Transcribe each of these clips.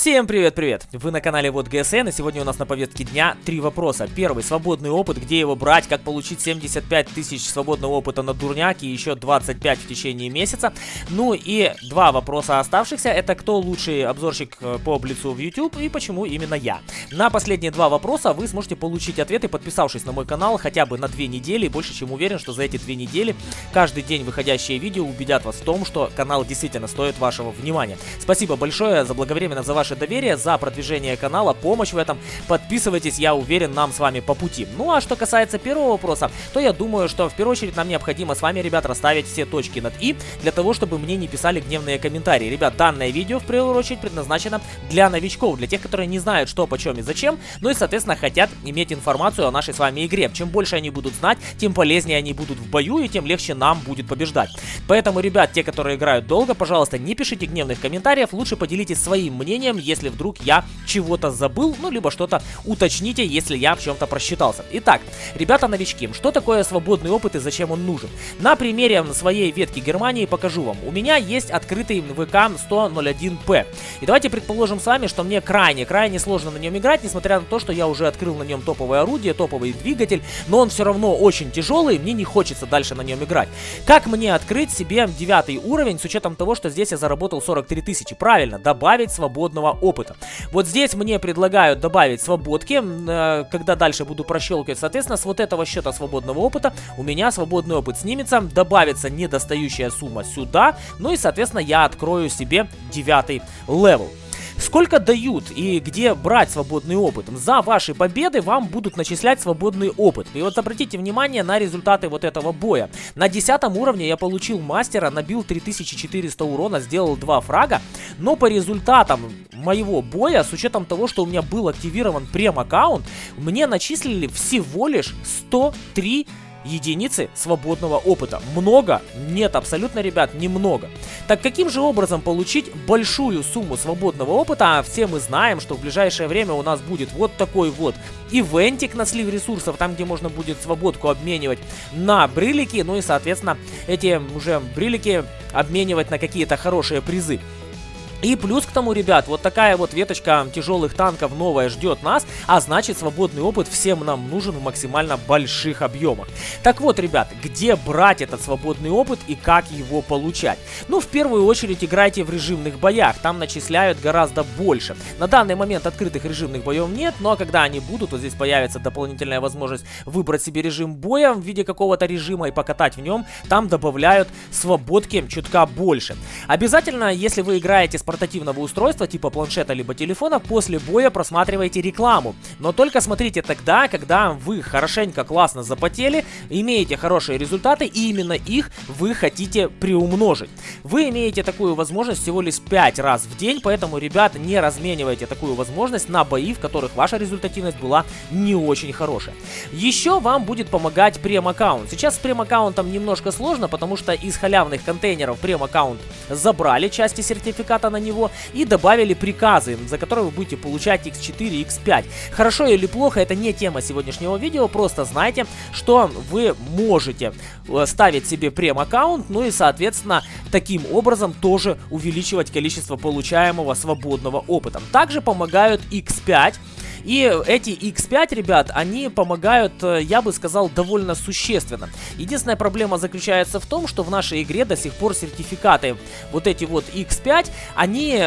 Всем привет-привет! Вы на канале Вот ГСН, и сегодня у нас на повестке дня три вопроса. Первый, свободный опыт, где его брать, как получить 75 тысяч свободного опыта на дурняк и еще 25 в течение месяца. Ну и два вопроса оставшихся, это кто лучший обзорщик э, по Блицу в YouTube и почему именно я. На последние два вопроса вы сможете получить ответы, подписавшись на мой канал хотя бы на две недели, больше чем уверен, что за эти две недели каждый день выходящие видео убедят вас в том, что канал действительно стоит вашего внимания. Спасибо большое за благовременно за ваше доверие, за продвижение канала, помощь в этом. Подписывайтесь, я уверен, нам с вами по пути. Ну а что касается первого вопроса, то я думаю, что в первую очередь нам необходимо с вами, ребят, расставить все точки над «и», для того, чтобы мне не писали гневные комментарии. Ребят, данное видео в первую очередь предназначено для новичков, для тех, которые не знают, что, почем и зачем, ну и, соответственно, хотят иметь информацию о нашей с вами игре. Чем больше они будут знать, тем полезнее они будут в бою, и тем легче нам будет побеждать. Поэтому, ребят, те, которые играют долго, пожалуйста, не пишите гневных комментариев, лучше поделитесь своим мнением, если вдруг я чего-то забыл, ну, либо что-то уточните, если я в чем-то просчитался. Итак, ребята-новички, что такое свободный опыт и зачем он нужен? На примере своей ветки Германии покажу вам. У меня есть открытый ВК 100.01P. И давайте предположим с вами, что мне крайне-крайне сложно на нем играть, несмотря на то, что я уже открыл на нем топовое орудие, топовый двигатель, но он все равно очень тяжелый, мне не хочется дальше на нем играть. Как мне открыть себе девятый уровень с учетом того, что здесь я заработал 43 тысячи? Правильно, добавить свободного опыта опыта. Вот здесь мне предлагают добавить свободки, э, когда дальше буду прощелкивать. Соответственно, с вот этого счета свободного опыта у меня свободный опыт снимется, добавится недостающая сумма сюда, ну и, соответственно, я открою себе девятый level. Сколько дают и где брать свободный опыт? За ваши победы вам будут начислять свободный опыт. И вот обратите внимание на результаты вот этого боя. На 10 уровне я получил мастера, набил 3400 урона, сделал 2 фрага. Но по результатам моего боя, с учетом того, что у меня был активирован прем-аккаунт, мне начислили всего лишь 103 единицы свободного опыта. Много? Нет, абсолютно, ребят, немного. Так каким же образом получить большую сумму свободного опыта? А все мы знаем, что в ближайшее время у нас будет вот такой вот ивентик на слив ресурсов, там где можно будет свободку обменивать на брилики, ну и соответственно эти уже брилики обменивать на какие-то хорошие призы. И плюс к тому, ребят, вот такая вот веточка тяжелых танков новая ждет нас, а значит свободный опыт всем нам нужен в максимально больших объемах. Так вот, ребят, где брать этот свободный опыт и как его получать? Ну, в первую очередь играйте в режимных боях, там начисляют гораздо больше. На данный момент открытых режимных боев нет, но когда они будут, вот здесь появится дополнительная возможность выбрать себе режим боя в виде какого-то режима и покатать в нем, там добавляют свободки чутка больше. Обязательно, если вы играете с портативного устройства типа планшета либо телефона, после боя просматривайте рекламу. Но только смотрите тогда, когда вы хорошенько классно запотели, имеете хорошие результаты и именно их вы хотите приумножить. Вы имеете такую возможность всего лишь 5 раз в день, поэтому, ребята, не разменивайте такую возможность на бои, в которых ваша результативность была не очень хорошая. Еще вам будет помогать прем-аккаунт. Сейчас с прем-аккаунтом немножко сложно, потому что из халявных контейнеров прем-аккаунт забрали части сертификата на на него и добавили приказы, за которые вы будете получать x4 x5. Хорошо или плохо, это не тема сегодняшнего видео, просто знайте, что вы можете э, ставить себе прем-аккаунт, ну и, соответственно, таким образом тоже увеличивать количество получаемого свободного опыта. Также помогают x5, и эти X5, ребят, они помогают, э, я бы сказал, довольно существенно. Единственная проблема заключается в том, что в нашей игре до сих пор сертификаты, вот эти вот X5, они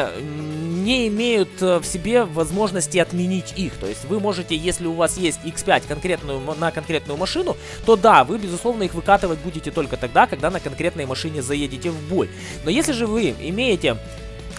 не имеют э, в себе возможности отменить их. То есть вы можете, если у вас есть X5 конкретную, на конкретную машину, то да, вы, безусловно, их выкатывать будете только тогда, когда на конкретной машине заедете в бой. Но если же вы имеете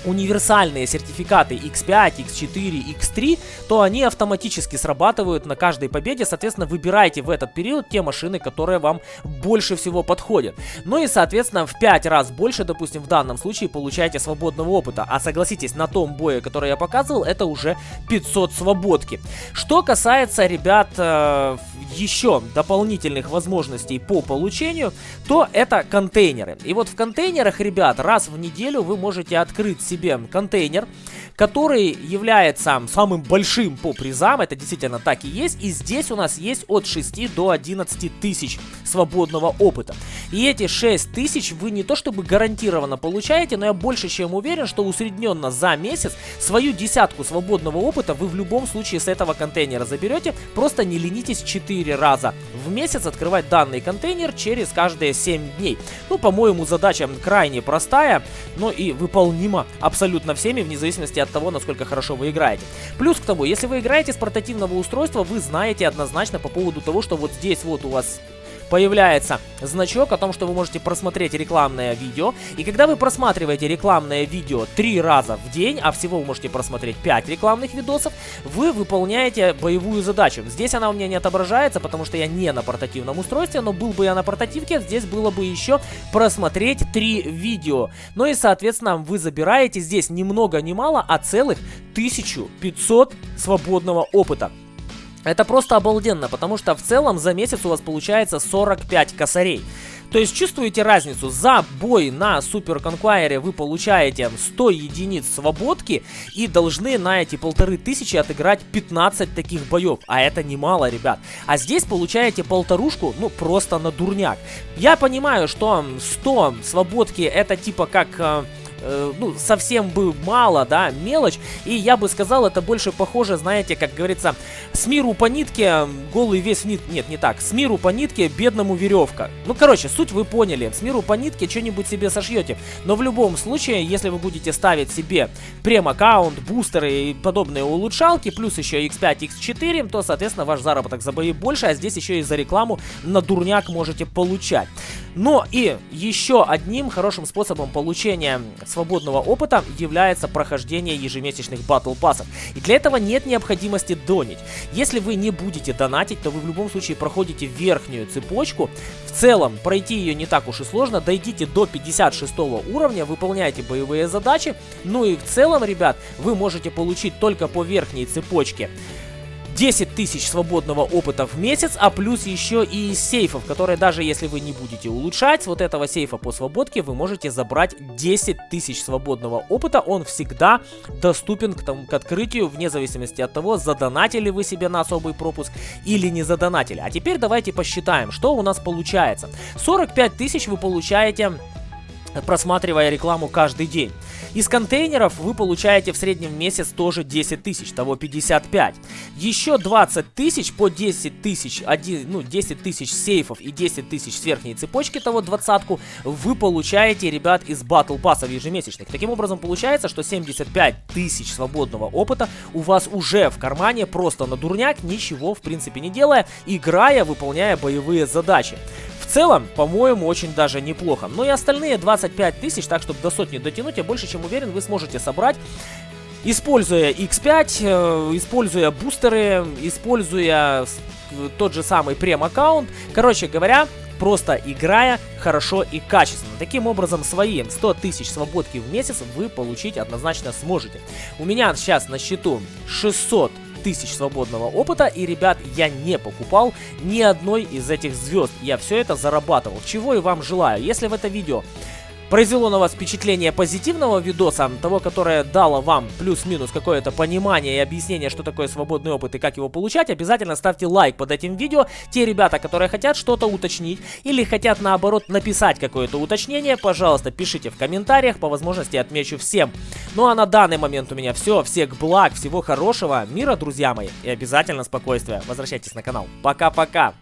универсальные сертификаты X5, X4, X3, то они автоматически срабатывают на каждой победе. Соответственно, выбирайте в этот период те машины, которые вам больше всего подходят. Ну и, соответственно, в 5 раз больше, допустим, в данном случае получаете свободного опыта. А согласитесь, на том бое, который я показывал, это уже 500 свободки. Что касается, ребят, э, еще дополнительных возможностей по получению, то это контейнеры. И вот в контейнерах, ребят, раз в неделю вы можете открыть себе контейнер, который является самым большим по призам, это действительно так и есть, и здесь у нас есть от 6 до 11 тысяч свободного опыта. И эти 6 тысяч вы не то чтобы гарантированно получаете, но я больше чем уверен, что усредненно за месяц свою десятку свободного опыта вы в любом случае с этого контейнера заберете, просто не ленитесь 4 раза в месяц открывать данный контейнер через каждые 7 дней. Ну, по-моему, задача крайне простая, но и выполнима абсолютно всеми, вне зависимости от того, насколько хорошо вы играете. Плюс к тому, если вы играете с портативного устройства, вы знаете однозначно по поводу того, что вот здесь вот у вас появляется значок о том, что вы можете просмотреть рекламное видео. И когда вы просматриваете рекламное видео три раза в день, а всего вы можете просмотреть 5 рекламных видосов, вы выполняете боевую задачу. Здесь она у меня не отображается, потому что я не на портативном устройстве, но был бы я на портативке, здесь было бы еще просмотреть 3 видео. Ну и, соответственно, вы забираете здесь ни много ни мало, а целых 1500 свободного опыта. Это просто обалденно, потому что в целом за месяц у вас получается 45 косарей. То есть чувствуете разницу? За бой на Супер Конквайере вы получаете 100 единиц свободки и должны на эти полторы тысячи отыграть 15 таких боев. А это немало, ребят. А здесь получаете полторушку, ну, просто на дурняк. Я понимаю, что 100 свободки это типа как... Э, ну, совсем бы мало, да, мелочь. И я бы сказал, это больше похоже, знаете, как говорится, с миру по нитке, голый весь нит... Нет, не так. С миру по нитке, бедному веревка. Ну, короче, суть вы поняли. С миру по нитке что-нибудь себе сошьете. Но в любом случае, если вы будете ставить себе прем-аккаунт, бустеры и подобные улучшалки, плюс еще X5, X4, то, соответственно, ваш заработок за бои больше, а здесь еще и за рекламу на дурняк можете получать. Но и еще одним хорошим способом получения свободного опыта является прохождение ежемесячных батл пассов. И для этого нет необходимости донить. Если вы не будете донатить, то вы в любом случае проходите верхнюю цепочку. В целом, пройти ее не так уж и сложно. Дойдите до 56 уровня, выполняйте боевые задачи. Ну и в целом, ребят, вы можете получить только по верхней цепочке 10 тысяч свободного опыта в месяц, а плюс еще и сейфов, которые даже если вы не будете улучшать, вот этого сейфа по свободке вы можете забрать 10 тысяч свободного опыта. Он всегда доступен к, тому, к открытию, вне зависимости от того, задонатили вы себе на особый пропуск или не задонатили. А теперь давайте посчитаем, что у нас получается. 45 тысяч вы получаете просматривая рекламу каждый день. Из контейнеров вы получаете в среднем в месяц тоже 10 тысяч, того 55. Еще 20 тысяч по 10 тысяч, ну 10 тысяч сейфов и 10 тысяч с верхней цепочки, того двадцатку, вы получаете, ребят, из батл пассов ежемесячных. Таким образом получается, что 75 тысяч свободного опыта у вас уже в кармане, просто на дурняк, ничего в принципе не делая, играя, выполняя боевые задачи целом, по-моему, очень даже неплохо. Но и остальные 25 тысяч, так чтобы до сотни дотянуть, я больше чем уверен, вы сможете собрать Используя X5, э, используя бустеры, используя тот же самый прем-аккаунт. Короче говоря, просто играя хорошо и качественно. Таким образом, свои 100 тысяч свободки в месяц вы получить однозначно сможете. У меня сейчас на счету 600 тысяч свободного опыта. И, ребят, я не покупал ни одной из этих звезд. Я все это зарабатывал. Чего и вам желаю. Если в это видео произвело на вас впечатление позитивного видоса, того, которое дало вам плюс-минус какое-то понимание и объяснение, что такое свободный опыт и как его получать, обязательно ставьте лайк под этим видео. Те ребята, которые хотят что-то уточнить или хотят наоборот написать какое-то уточнение, пожалуйста, пишите в комментариях, по возможности отмечу всем. Ну а на данный момент у меня все. Всех благ, всего хорошего, мира, друзья мои, и обязательно спокойствия. Возвращайтесь на канал. Пока-пока!